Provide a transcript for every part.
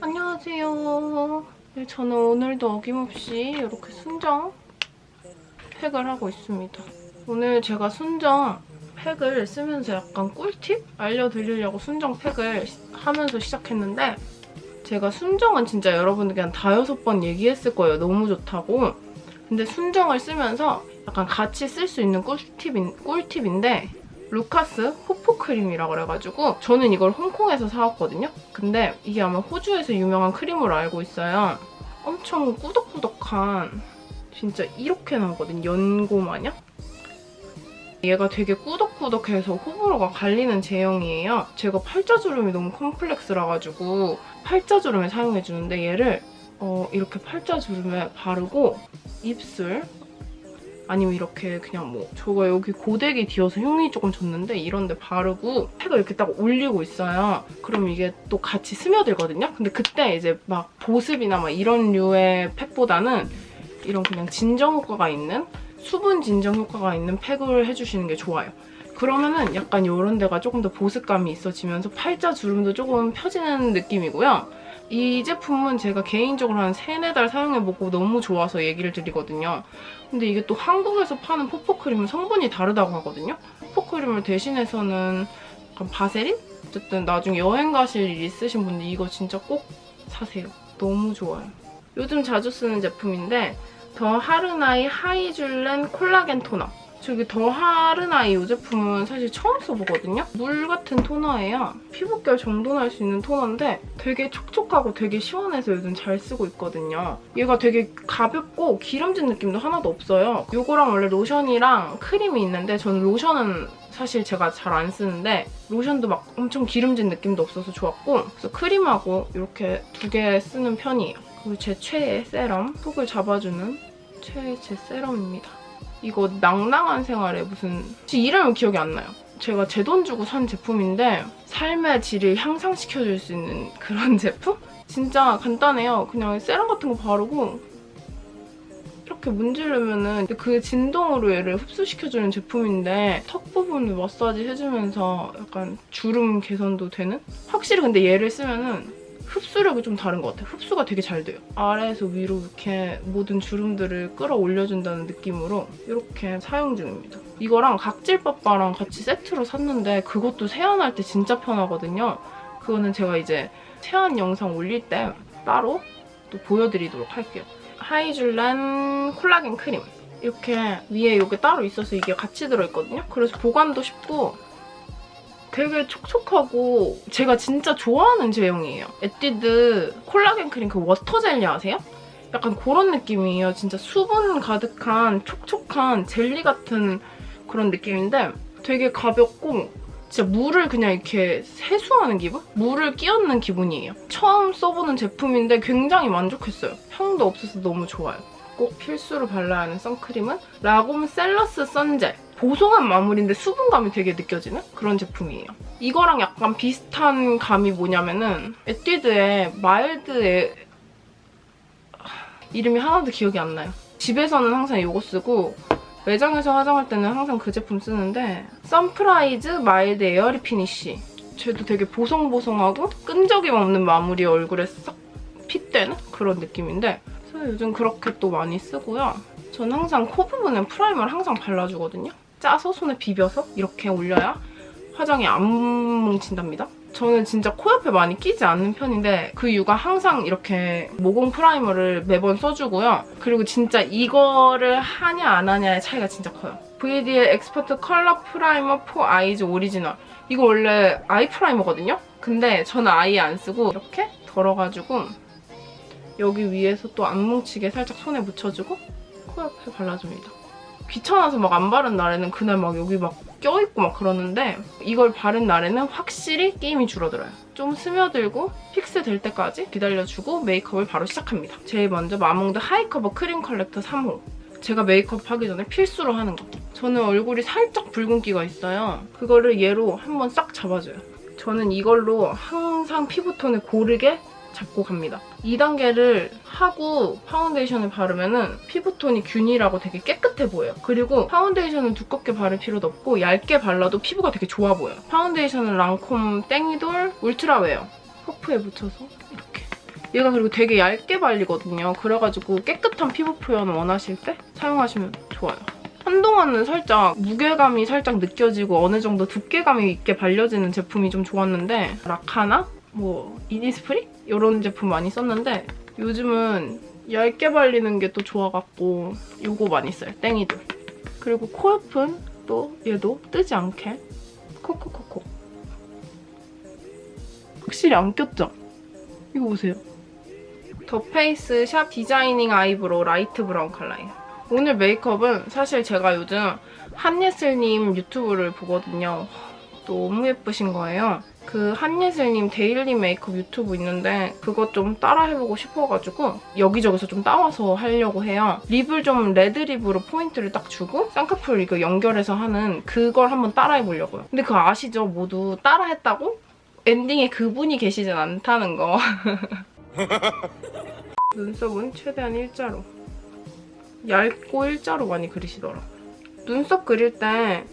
안녕하세요. 네, 저는 오늘도 어김없이 이렇게 순정 팩을 하고 있습니다. 오늘 제가 순정 팩을 쓰면서 약간 꿀팁 알려드리려고 순정 팩을 시- 하면서 시작했는데 제가 순정은 진짜 여러분들께 한 다여섯 번 얘기했을 거예요. 너무 좋다고. 근데 순정을 쓰면서 약간 같이 쓸 수 있는 꿀팁인, 꿀팁인데 루카스 호프 크림이라 그래가지고 저는 이걸 홍콩에서 사왔거든요. 근데 이게 아마 호주에서 유명한 크림으로 알고 있어요. 엄청 꾸덕꾸덕한 진짜 이렇게 나오거든 연고 마냥. 얘가 되게 꾸덕꾸덕해서 호불호가 갈리는 제형이에요. 제가 팔자주름이 너무 컴플렉스라 가지고 팔자주름에 사용해주는데 얘를 어, 이렇게 팔자주름에 바르고 입술 아니면 이렇게 그냥 뭐 저가 여기 고데기 뒤어서 흉이 조금 졌는데 이런 데 바르고 팩을 이렇게 딱 올리고 있어요. 그럼 이게 또 같이 스며들거든요. 근데 그때 이제 막 보습이나 막 이런 류의 팩보다는 이런 그냥 진정 효과가 있는 수분 진정 효과가 있는 팩을 해주시는 게 좋아요. 그러면은 약간 이런 데가 조금 더 보습감이 있어지면서 팔자 주름도 조금 펴지는 느낌이고요. 이 제품은 제가 개인적으로 한 3, 4달 사용해보고 너무 좋아서 얘기를 드리거든요. 근데 이게 또 한국에서 파는 포포크림은 성분이 다르다고 하거든요. 포포크림을 대신해서는 약간 바세린? 어쨌든 나중에 여행 가실 일 있으신 분들 이거 진짜 꼭 사세요. 너무 좋아요. 요즘 자주 쓰는 제품인데 더 하르나이 하이줄렌 콜라겐 토너. 저기 더 하르나이 이 제품은 사실 처음 써보거든요. 물 같은 토너예요. 피부결 정돈할 수 있는 토너인데 되게 촉촉하고 되게 시원해서 요즘 잘 쓰고 있거든요. 얘가 되게 가볍고 기름진 느낌도 하나도 없어요. 이거랑 원래 로션이랑 크림이 있는데 저는 로션은 사실 제가 잘 안 쓰는데 로션도 막 엄청 기름진 느낌도 없어서 좋았고 그래서 크림하고 이렇게 두 개 쓰는 편이에요. 그리고 제 최애 세럼, 속을 잡아주는 최애 제 세럼입니다. 이거 낭낭한 생활에 무슨 지 이름은 기억이 안 나요. 제가 제 돈 주고 산 제품인데 삶의 질을 향상시켜줄 수 있는 그런 제품? 진짜 간단해요. 그냥 세럼 같은 거 바르고 이렇게 문지르면 은 그 진동으로 얘를 흡수시켜주는 제품인데 턱 부분을 마사지 해주면서 약간 주름 개선도 되는? 확실히 근데 얘를 쓰면 은 흡수력이 좀 다른 것 같아요. 흡수가 되게 잘 돼요. 아래에서 위로 이렇게 모든 주름들을 끌어올려준다는 느낌으로 이렇게 사용 중입니다. 이거랑 각질빠빠랑 같이 세트로 샀는데 그것도 세안할 때 진짜 편하거든요. 그거는 제가 이제 세안 영상 올릴 때 따로 또 보여드리도록 할게요. 하이줄렌 콜라겐 크림. 이렇게 위에 이게 따로 있어서 이게 같이 들어있거든요. 그래서 보관도 쉽고 되게 촉촉하고 제가 진짜 좋아하는 제형이에요. 에뛰드 콜라겐 크림 그 water jelly 아세요? 약간 그런 느낌이에요. 진짜 수분 가득한 촉촉한 젤리 같은 그런 느낌인데 되게 가볍고 진짜 물을 그냥 이렇게 세수하는 기분? 물을 끼얹는 기분이에요. 처음 써보는 제품인데 굉장히 만족했어요. 향도 없어서 너무 좋아요. 꼭 필수로 발라야 하는 선크림은 라곰 셀러스 선젤. 보송한 마무리인데 수분감이 되게 느껴지는 그런 제품이에요. 이거랑 약간 비슷한 감이 뭐냐면은 에뛰드의 mild의 이름이 하나도 기억이 안 나요. 집에서는 항상 이거 쓰고 매장에서 화장할 때는 항상 그 제품 쓰는데 Sunprise Mild Airy Finish 쟤도 되게 보송보송하고 끈적임 없는 마무리 얼굴에 싹 fit되는 그런 느낌인데 그래서 요즘 그렇게 또 많이 쓰고요. 전 항상 코 부분에 primer를 항상 발라주거든요. 짜서 손에 비벼서 이렇게 올려야 화장이 안 뭉친답니다. 저는 진짜 코 옆에 많이 끼지 않는 편인데 그 이유가 항상 이렇게 모공 primer를 매번 써주고요. 그리고 진짜 이거를 하냐 안 하냐의 차이가 진짜 커요. VDL의 Expert Color Primer for Eyes Original 이거 원래 eye primer거든요? 근데 저는 아예 안 쓰고 이렇게 덜어가지고 여기 위에서 또 안 뭉치게 살짝 손에 묻혀주고 코 옆에 발라줍니다. 귀찮아서 막 안 바른 날에는 그날 막 여기 막 껴있고 막 그러는데 이걸 바른 날에는 확실히 끼임이 줄어들어요. 좀 스며들고 fix 될 때까지 기다려주고 메이크업을 바로 시작합니다. 제일 먼저 마몽드 하이커버 크림 corrector 3호. 제가 메이크업 하기 전에 필수로 하는 거. 저는 얼굴이 살짝 붉은기가 있어요. 그거를 얘로 한번 싹 잡아줘요. 저는 이걸로 항상 피부톤을 고르게 잡고 갑니다. 2단계를 하고 파운데이션을 바르면 피부톤이 균일하고 되게 깨끗해 보여요. 그리고 파운데이션을 두껍게 바를 필요도 없고 얇게 발라도 피부가 되게 좋아 보여요. 파운데이션은 랑콤 땡이돌 울트라 웨어 퍼프에 묻혀서 이렇게 얘가 그리고 되게 얇게 발리거든요. 그래가지고 깨끗한 피부 표현 원하실 때 사용하시면 좋아요. 한동안은 살짝 무게감이 살짝 느껴지고 어느 정도 두께감이 있게 발려지는 제품이 좀 좋았는데 라카나? 뭐 이니스프리? 이런 제품 많이 썼는데 요즘은 얇게 발리는 게 또 좋아갖고 이거 많이 써요. 땡이돌. 그리고 코옆은 또 얘도 뜨지 않게 코코코코 확실히 안 꼈죠? 이거 보세요. 더 페이스 샵 디자이닝 아이브로우 light brown 컬러예요. 오늘 메이크업은 사실 제가 요즘 한예슬님 유튜브를 보거든요. 너무 예쁘신 거예요. 그 한예슬님 daily 메이크업 유튜브 있는데 그거 좀 따라해보고 싶어가지고 여기저기서 좀 따와서 하려고 해요. lip을 좀 red lip으로 포인트를 딱 주고 쌍꺼풀 이거 연결해서 하는 그걸 한번 따라해보려고요. 근데 그거 아시죠? 모두 따라했다고 엔딩에 그분이 계시진 않다는 거. 눈썹은 최대한 일자로. 얇고 일자로 많이 그리시더라고요. 눈썹 그릴 때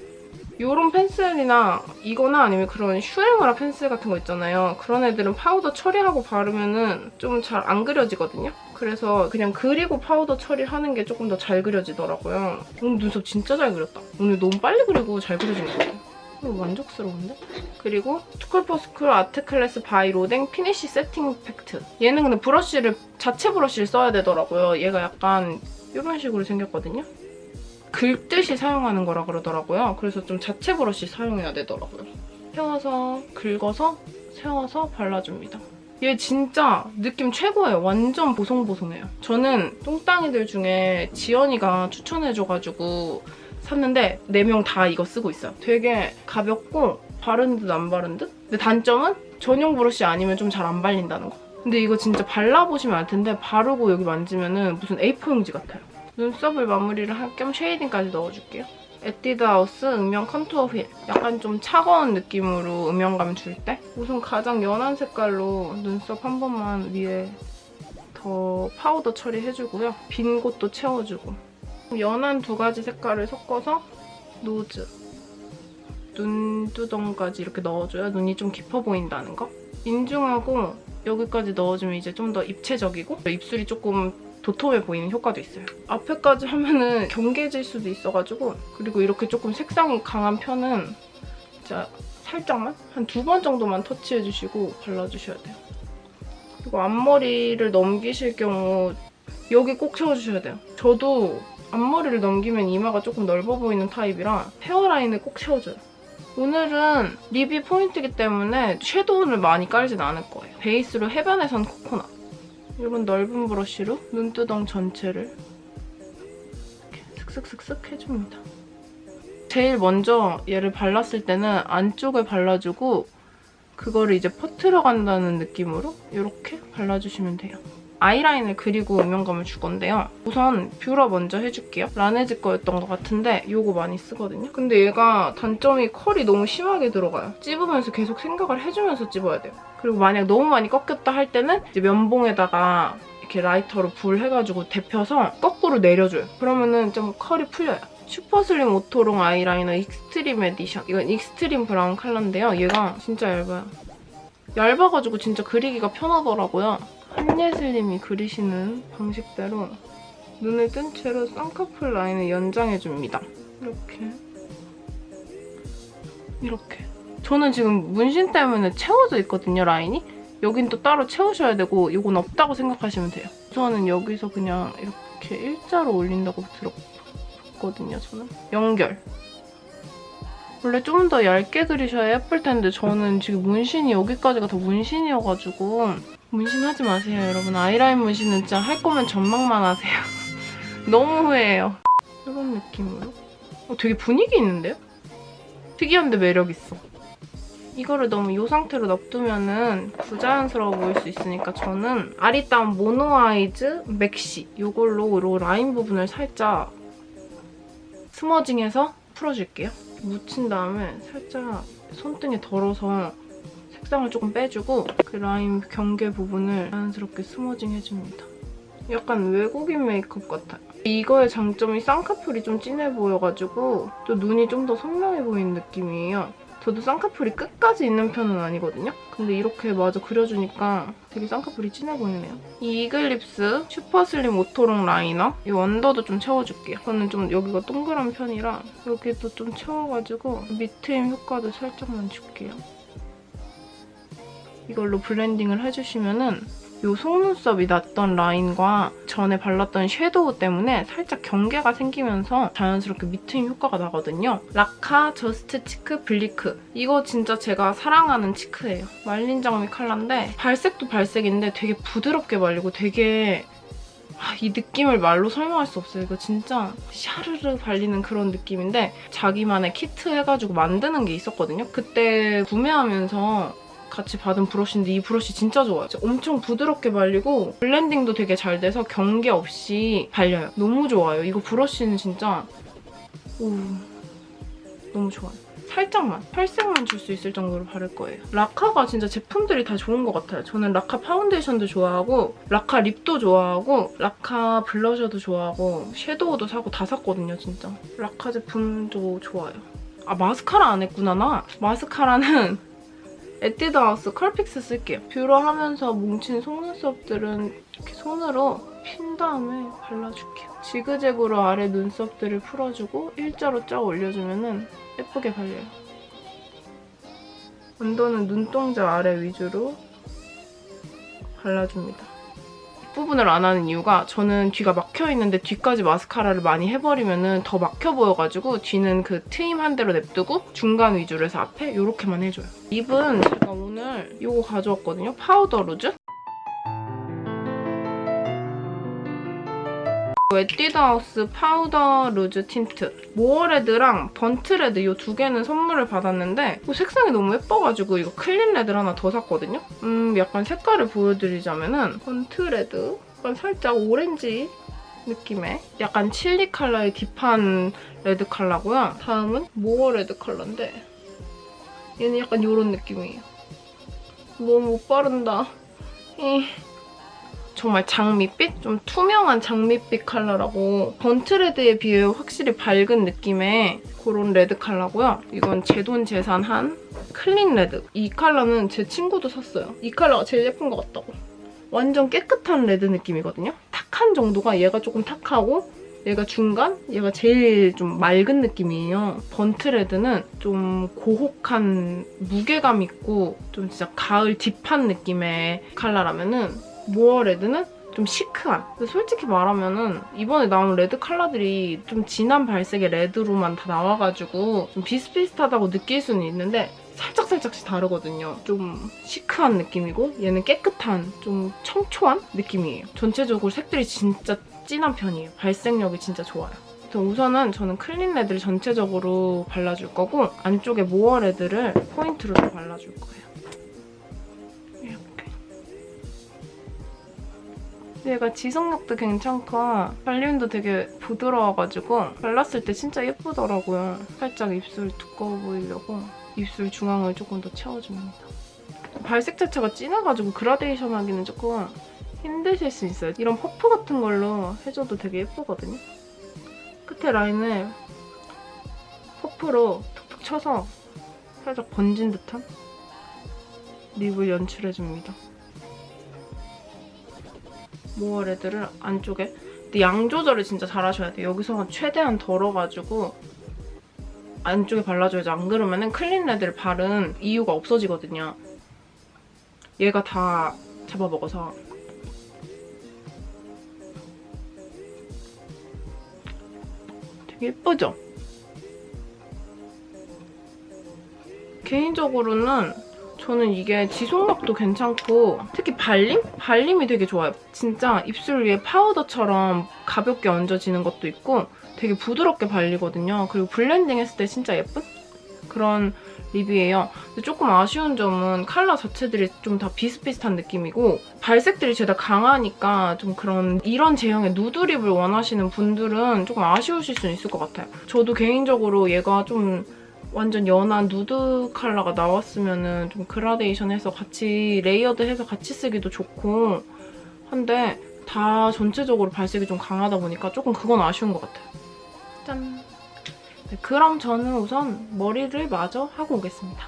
이런 펜슬이나 이거나 아니면 그런 슈에무라 펜슬 같은 거 있잖아요. 그런 애들은 파우더 처리하고 바르면은 좀잘 안 그려지거든요. 그래서 그냥 그리고 파우더 처리하는 게 조금 더 잘 그려지더라고요. 오늘 눈썹 진짜 잘 그렸다. 오늘 너무 빨리 그리고 잘 그려진 것 같아요. 만족스러운데? 그리고 투쿨포스쿨 아트클래스 바이 로댕 피니쉬 세팅 팩트. 얘는 근데 브러쉬를 자체 브러쉬를 써야 되더라고요. 얘가 약간 이런 식으로 생겼거든요. 긁듯이 사용하는 거라 그러더라고요. 그래서 좀 자체 브러쉬 사용해야 되더라고요. 세워서 긁어서 세워서 발라줍니다. 얘 진짜 느낌 최고예요. 완전 보송보송해요. 저는 똥땅이들 중에 지연이가 추천해줘가지고 샀는데 4명 다 이거 쓰고 있어요. 되게 가볍고 바른 듯 안 바른 듯? 근데 단점은 전용 브러쉬 아니면 좀 잘 안 발린다는 거. 근데 이거 진짜 발라보시면 알 텐데 바르고 여기 만지면 무슨 A4 용지 같아요. 눈썹을 마무리를 할 겸 shading까지 넣어줄게요. 에뛰드하우스 음영 컨투어 휠. 약간 좀 차가운 느낌으로 음영감 줄 때. 우선 가장 연한 색깔로 눈썹 한 번만 위에 더 파우더 처리해주고요. 빈 곳도 채워주고. 연한 두 가지 색깔을 섞어서 nose. 눈두덩까지 이렇게 넣어줘야 눈이 좀 깊어 보인다는 거. 인중하고 여기까지 넣어주면 이제 좀 더 입체적이고 입술이 조금 도톰해 보이는 효과도 있어요. 앞에까지 하면은 경계질 수도 있어가지고 그리고 이렇게 조금 색상이 강한 편은 진짜 살짝만? 한 두 번 정도만 터치해주시고 발라주셔야 돼요. 그리고 앞머리를 넘기실 경우 여기 꼭 채워주셔야 돼요. 저도 앞머리를 넘기면 이마가 조금 넓어 보이는 타입이라 헤어라인을 꼭 채워줘요. 오늘은 립이 포인트이기 때문에 섀도우를 많이 깔진 않을 거예요. 베이스로 해변에선 코코넛. 이런 넓은 브러쉬로 눈두덩 전체를 이렇게 슥슥슥슥 해줍니다. 제일 먼저 얘를 발랐을 때는 안쪽을 발라주고 그거를 이제 퍼트려 간다는 느낌으로 이렇게 발라주시면 돼요. 아이라인을 그리고 음영감을 줄 건데요. 우선 뷰러 먼저 해줄게요. 라네즈 거였던 것 같은데 이거 많이 쓰거든요. 근데 얘가 단점이 컬이 너무 심하게 들어가요. 찝으면서 계속 생각을 해주면서 찝어야 돼요. 그리고 만약 너무 많이 꺾였다 할 때는 이제 면봉에다가 이렇게 라이터로 불 해가지고 데펴서 거꾸로 내려줘요. 그러면은 좀 컬이 풀려요. 슈퍼슬림 오토롱 아이라이너 익스트림 에디션. 이건 extreme brown 컬러인데요. 얘가 진짜 얇아요. 얇아가지고 진짜 그리기가 편하더라고요. 한예슬님이 그리시는 방식대로 눈을 뜬 채로 쌍꺼풀 라인을 연장해줍니다. 이렇게. 이렇게. 저는 지금 문신 때문에 채워져 있거든요, 라인이. 여긴 또 따로 채우셔야 되고 이건 없다고 생각하시면 돼요. 저는 여기서 그냥 이렇게 일자로 올린다고 들었거든요, 저는. 연결. 원래 좀 더 얇게 그리셔야 예쁠 텐데 저는 지금 문신이 여기까지가 다 문신이어가지고 문신하지 마세요, 여러분. 아이라인 문신은 진짜 할 거면 전망만 하세요. 너무 후회해요. 이런 느낌으로. 어, 되게 분위기 있는데요? 특이한데 매력 있어. 이거를 너무 이 상태로 놔두면은 부자연스러워 보일 수 있으니까 저는 아리따운 모노아이즈 맥시 이걸로 이 라인 부분을 살짝 smudging해서 풀어줄게요. 묻힌 다음에 살짝 손등에 덜어서 색상을 조금 빼주고 그 라인 경계 부분을 자연스럽게 smudging 해줍니다. 약간 외국인 메이크업 같아요. 이거의 장점이 쌍꺼풀이 좀 진해 보여가지고 또 눈이 좀 더 선명해 보이는 느낌이에요. 저도 쌍꺼풀이 끝까지 있는 편은 아니거든요. 근데 이렇게 마저 그려주니까 되게 쌍꺼풀이 진해 보이네요. 이 이글립스 슈퍼슬림 오토롱 라이너 이 원더도 좀 채워줄게요. 저는 좀 여기가 동그란 편이라 여기도 좀 채워가지고 밑트임 효과도 살짝만 줄게요. 이걸로 blending을 해주시면은 이 속눈썹이 났던 라인과 전에 발랐던 섀도우 때문에 살짝 경계가 생기면서 자연스럽게 밑트임 효과가 나거든요. 라카 저스트 치크 블리크. 이거 진짜 제가 사랑하는 cheek예요. 말린 장미 컬러인데 발색도 발색인데 되게 부드럽게 발리고 되게 아, 이 느낌을 말로 설명할 수 없어요. 이거 진짜 샤르르 발리는 그런 느낌인데 자기만의 키트 해가지고 만드는 게 있었거든요. 그때 구매하면서 같이 받은 브러쉬인데 이 브러쉬 진짜 좋아요. 진짜 엄청 부드럽게 발리고 blending도 되게 잘 돼서 경계 없이 발려요. 너무 좋아요. 이거 브러쉬는 진짜 오, 너무 좋아요. 살짝만, 혈색만 줄 수 있을 정도로 바를 거예요. 라카가 진짜 제품들이 다 좋은 것 같아요. 저는 라카 파운데이션도 좋아하고 라카 lip도 좋아하고 라카 블러셔도 좋아하고 섀도우도 사고 다 샀거든요, 진짜. 라카 제품도 좋아요. 아, 마스카라 안 했구나, 나. 마스카라는 에뛰드하우스 컬픽스 쓸게요. 뷰러 하면서 뭉친 속눈썹들은 이렇게 손으로 핀 다음에 발라줄게요. 지그재그로 아래 눈썹들을 풀어주고 일자로 쫙 올려주면 예쁘게 발려요. under는 눈동자 아래 위주로 발라줍니다. 부분을 안 하는 이유가 저는 뒤가 막혀있는데 뒤까지 마스카라를 많이 해버리면 더 막혀 보여가지고 뒤는 그 트임 한 대로 냅두고 중간 위주로 해서 앞에 이렇게만 해줘요. lip은 제가 오늘 이거 가져왔거든요. 파우더 루즈. 에뛰드하우스 파우더 루즈 틴트 More Red랑 Burnt Red 이 두 개는 선물을 받았는데 뭐 색상이 너무 예뻐가지고 이거 Clean Red를 하나 더 샀거든요. 음 약간 색깔을 보여드리자면 은 Burnt Red 약간 살짝 오렌지 느낌의 약간 칠리 컬러의 deep한 레드 컬러고요. 다음은 More Red 컬러인데 얘는 약간 이런 느낌이에요. 너무 못 바른다. 이. 정말 장밋빛? 좀 투명한 장밋빛 컬러라고 Burnt Red에 비해 확실히 밝은 느낌의 그런 레드 컬러고요. 이건 제돈제산한 Clean Red. 이 컬러는 제 친구도 샀어요. 이 컬러가 제일 예쁜 것 같다고. 완전 깨끗한 레드 느낌이거든요. 탁한 정도가 얘가 조금 탁하고 얘가 중간? 얘가 제일 좀 맑은 느낌이에요. Burnt Red는 좀 고혹한 무게감 있고 좀 진짜 가을 deep한 느낌의 컬러라면은 More Red는 좀 시크한. 근데 솔직히 말하면은 이번에 나온 레드 컬러들이 좀 진한 발색의 레드로만 다 나와가지고 좀 비슷비슷하다고 느낄 수는 있는데 살짝살짝씩 다르거든요. 좀 시크한 느낌이고 얘는 깨끗한 좀 청초한 느낌이에요. 전체적으로 색들이 진짜 진한 편이에요. 발색력이 진짜 좋아요. 우선은 저는 Clean Red를 전체적으로 발라줄 거고 안쪽에 More Red를 포인트로 발라줄 거예요. 얘가 지속력도 괜찮고 발림도 되게 부드러워가지고 발랐을 때 진짜 예쁘더라고요. 살짝 입술 두꺼워 보이려고 입술 중앙을 조금 더 채워줍니다. 발색 자체가 진해가지고 그라데이션 하기는 조금 힘드실 수 있어요. 이런 퍼프 같은 걸로 해줘도 되게 예쁘거든요. 끝에 라인을 퍼프로 툭툭 쳐서 살짝 번진 듯한 립을 연출해줍니다. 모어레드를 안쪽에 근데 양 조절을 진짜 잘하셔야 돼요. 여기서 최대한 덜어가지고 안쪽에 발라줘야지 안 그러면 클린 레드를 바른 이유가 없어지거든요. 얘가 다 잡아먹어서 되게 예쁘죠? 개인적으로는 저는 이게 지속력도 괜찮고 특히 발림? 발림이 되게 좋아요. 진짜 입술 위에 파우더처럼 가볍게 얹어지는 것도 있고 되게 부드럽게 발리거든요. 그리고 블렌딩 했을 때 진짜 예쁜? 그런 lip이에요. 근데 조금 아쉬운 점은 컬러 자체들이 좀 다 비슷비슷한 느낌이고 발색들이 죄다 강하니까 좀 그런 이런 제형의 누드 lip을 원하시는 분들은 조금 아쉬우실 수 있을 것 같아요. 저도 개인적으로 얘가 좀 완전 연한 누드 컬러가 나왔으면 좀 그라데이션 해서 같이 layered 해서 같이 쓰기도 좋고 한데 다 전체적으로 발색이 좀 강하다 보니까 조금 그건 아쉬운 것 같아요. 짠! 네, 그럼 저는 우선 머리를 마저 하고 오겠습니다.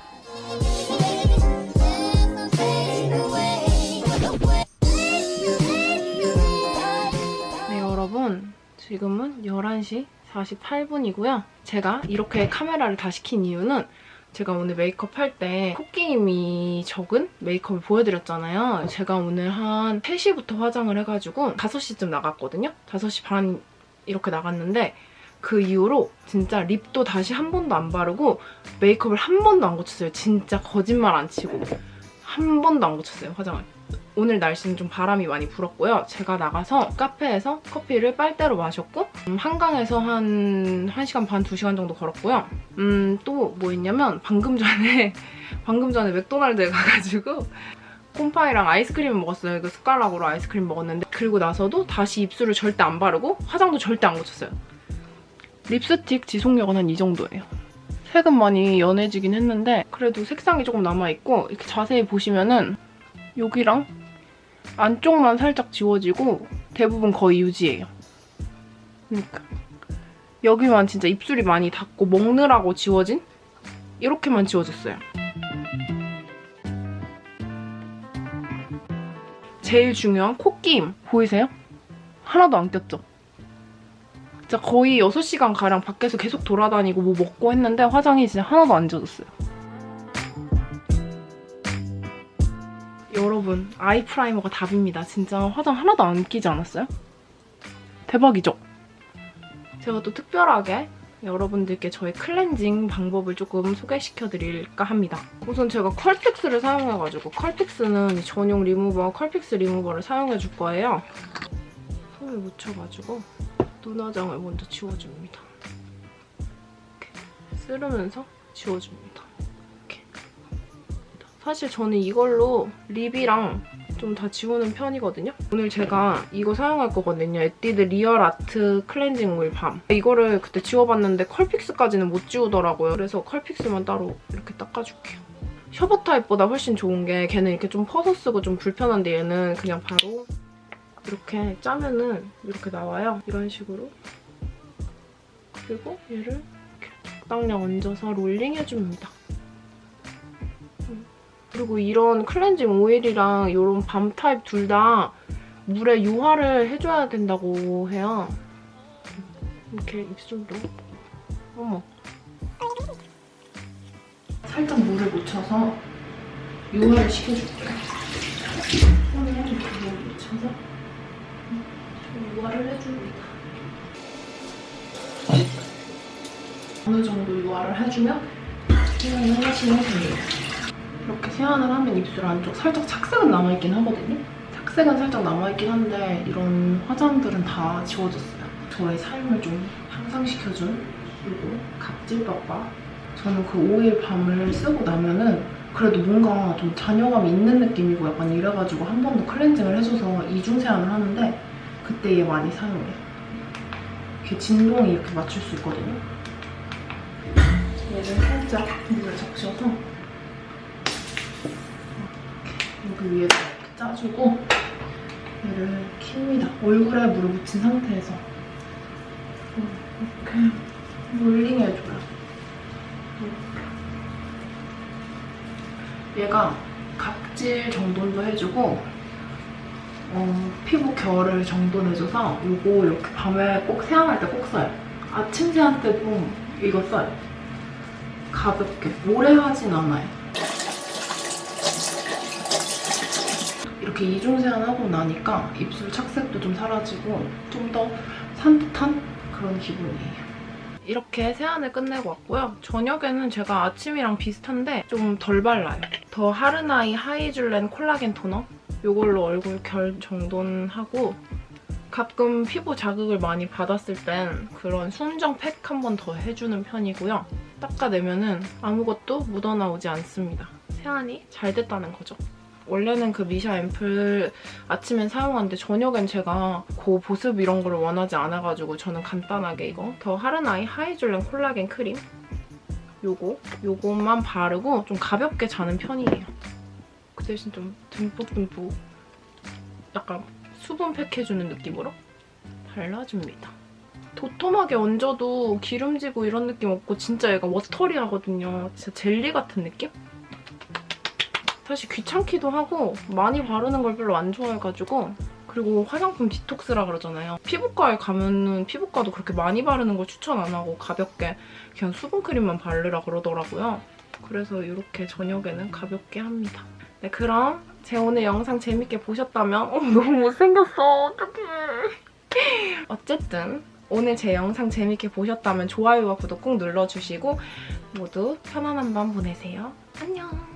네, 여러분. 지금은 11시 48분이고요. 제가 이렇게 카메라를 다 시 킨 이유는 제가 오늘 메이크업 할 때 콧기임이 적은 메이크업을 보여드렸잖아요. 제가 오늘 한 3시부터 화장을 해가지고 5시쯤 나갔거든요. 5시 반 이렇게 나갔는데 그 이후로 진짜 립도 다시 한 번도 안 바르고 메이크업을 한 번도 안 고쳤어요. 진짜 거짓말 안 치고 한 번도 안 고쳤어요, 화장을. 오늘 날씨는 좀 바람이 많이 불었고요. 제가 나가서 카페에서 커피를 빨대로 마셨고 음, 한강에서 한 1시간 반, 2시간 정도 걸었고요. 음, 또 뭐 있냐면 방금 전에 방금 전에 맥도날드에 가가지고 콤파이랑 아이스크림을 먹었어요. 그 숟가락으로 아이스크림 먹었는데 그리고 나서도 다시 입술을 절대 안 바르고 화장도 절대 안 고쳤어요. 립스틱 지속력은 한 이 정도예요. 색은 많이 연해지긴 했는데 그래도 색상이 조금 남아있고 이렇게 자세히 보시면은 여기랑 안쪽만 살짝 지워지고 대부분 거의 유지예요. 그러니까 여기만 진짜 입술이 많이 닿고 먹느라고 지워진 이렇게만 지워졌어요. 제일 중요한 코끼임 보이세요? 하나도 안 꼈죠? 진짜 거의 6시간 가량 밖에서 계속 돌아다니고 뭐 먹고 했는데 화장이 진짜 하나도 안 지워졌어요. 여러분 아이 프라이머가 답입니다. 진짜 화장 하나도 안 끼지 않았어요? 대박이죠? 제가 또 특별하게 여러분들께 저의 클렌징 방법을 조금 소개시켜드릴까 합니다. 우선 제가 컬픽스를 사용해가지고 컬픽스는 전용 리무버, 컬픽스 리무버를 사용해줄 거예요. 손을 묻혀가지고 눈화장을 먼저 지워줍니다. 이렇게 쓸으면서 지워줍니다. 사실 저는 이걸로 lip이랑 좀 다 지우는 편이거든요. 오늘 제가 이거 사용할 거거든요. 에뛰드 Real Art 클렌징 오일 balm. 이거를 그때 지워봤는데 컬픽스까지는 못 지우더라고요. 그래서 컬픽스만 따로 이렇게 닦아줄게요. 셔벗 타입보다 훨씬 좋은 게 걔는 이렇게 좀 퍼서 쓰고 좀 불편한데 얘는 그냥 바로 이렇게 짜면은 이렇게 나와요. 이런 식으로. 그리고 얘를 이렇게 적당량 얹어서 롤링 해줍니다. 그리고 이런 클렌징 오일이랑 이런 밤 타입 둘 다 물에 유화를 해줘야 된다고 해요. 이렇게 입술도. 어머. 살짝 물을 묻혀서 유화를 시켜줄게요. 손에 이렇게 물을 묻혀서 좀 유화를 해줍니다. 어느 정도 유화를 해주면 세안을 하시면 됩니다. 이렇게 세안을 하면 입술 안쪽 살짝 착색은 남아있긴 하거든요. 착색은 살짝 남아있긴 한데 이런 화장들은 다 지워졌어요. 저의 삶을 좀 향상시켜준 그리고 각질빠빠. 저는 그 오일 밤을 쓰고 나면은 그래도 뭔가 좀 잔여감이 있는 느낌이고 약간 이래가지고 한 번 더 클렌징을 해줘서 이중 세안을 하는데 그때 얘 많이 사용해요. 이렇게 진동이 이렇게 맞출 수 있거든요. 얘를 살짝 물에 적셔서 여기 위에다 이렇게 짜주고 얘를 킵니다. 얼굴에 물을 묻힌 상태에서 이렇게 롤링해줘요. 얘가 각질 정돈도 해주고 어, 피부 결을 정돈해줘서 이거 이렇게 밤에 꼭 세안할 때 꼭 써요. 아침 세안 때도 이거 써요. 가볍게. 오래 하진 않아요. 이렇게 이중 세안하고 나니까 입술 착색도 좀 사라지고 좀 더 산뜻한 그런 기분이에요. 이렇게 세안을 끝내고 왔고요. 저녁에는 제가 아침이랑 비슷한데 좀 덜 발라요. 더 하르나이 하이줄렌 콜라겐 토너 이걸로 얼굴 결 정돈하고 가끔 피부 자극을 많이 받았을 땐 그런 순정 팩 한 번 더 해주는 편이고요. 닦아내면 은 아무것도 묻어나오지 않습니다. 세안이 잘 됐다는 거죠. 원래는 그 미샤 앰플 아침엔 사용하는데 저녁엔 제가 그 보습 이런 걸 원하지 않아가지고 저는 간단하게 이거 더 하르나이 하이줄렌 콜라겐 크림 요거 요것만 바르고 좀 가볍게 자는 편이에요. 그 대신 좀 듬뿍듬뿍 약간 수분 팩 해주는 느낌으로 발라줍니다. 도톰하게 얹어도 기름지고 이런 느낌 없고 진짜 얘가 워터리하거든요. 진짜 젤리 같은 느낌? 사실 귀찮기도 하고 많이 바르는 걸 별로 안 좋아해가지고 그리고 화장품 디톡스라 그러잖아요. 피부과에 가면은 피부과도 그렇게 많이 바르는 걸 추천 안 하고 가볍게 그냥 수분크림만 바르라 그러더라고요. 그래서 이렇게 저녁에는 가볍게 합니다. 네, 그럼 제 오늘 영상 재밌게 보셨다면 어, 너무 못생겼어. 어떡해. 어쨌든 오늘 제 영상 재밌게 보셨다면 좋아요와 구독 꼭 눌러주시고 모두 편안한 밤 보내세요. 안녕.